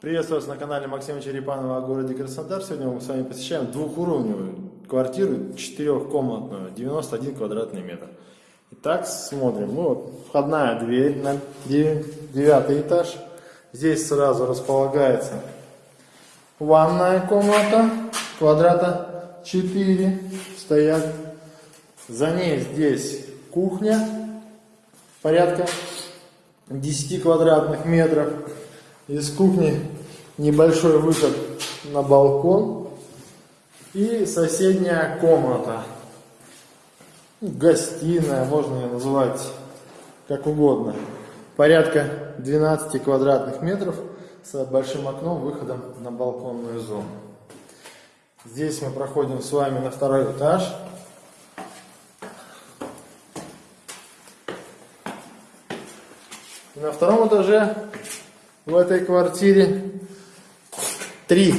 Приветствую вас на канале Максима Черепанова о городе Краснодар. Сегодня мы с вами посещаем двухуровневую квартиру, четырехкомнатную, 91 квадратный метр. Итак, смотрим. Ну, вот, входная дверь на дев- девятый этаж. Здесь сразу располагается ванная комната, квадрата 4 стоят. За ней здесь кухня, порядка 10 квадратных метров. Из кухни небольшой выход на балкон и соседняя комната. Гостиная, можно ее называть как угодно. Порядка 12 квадратных метров с большим окном, выходом на балконную зону. Здесь мы проходим с вами на второй этаж. И на втором этаже в этой квартире три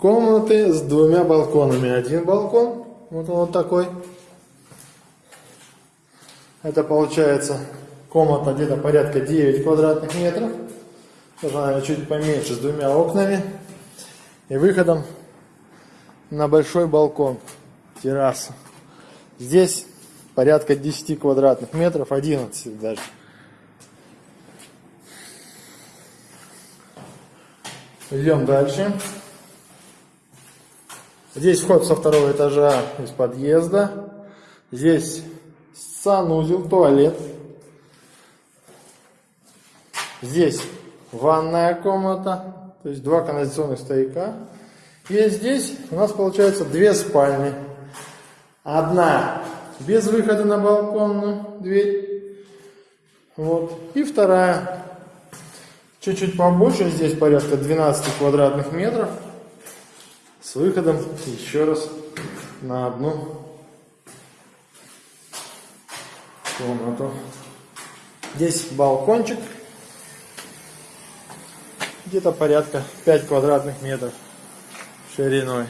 комнаты с двумя балконами. Один балкон, вот он вот такой. Это получается комната где-то порядка 9 квадратных метров. Даже, наверное, чуть поменьше, с двумя окнами. И выходом на большой балкон, террасу. Здесь порядка 10 квадратных метров, 11 даже. Идем дальше. Здесь вход со второго этажа из подъезда. Здесь санузел, туалет. Здесь ванная комната, то есть два канализационных стояка. И здесь у нас получается две спальни. Одна без выхода на балконную дверь. Вот. И вторая чуть-чуть побольше, здесь порядка 12 квадратных метров. С выходом еще раз на одну комнату. Здесь балкончик. Где-то порядка 5 квадратных метров шириной.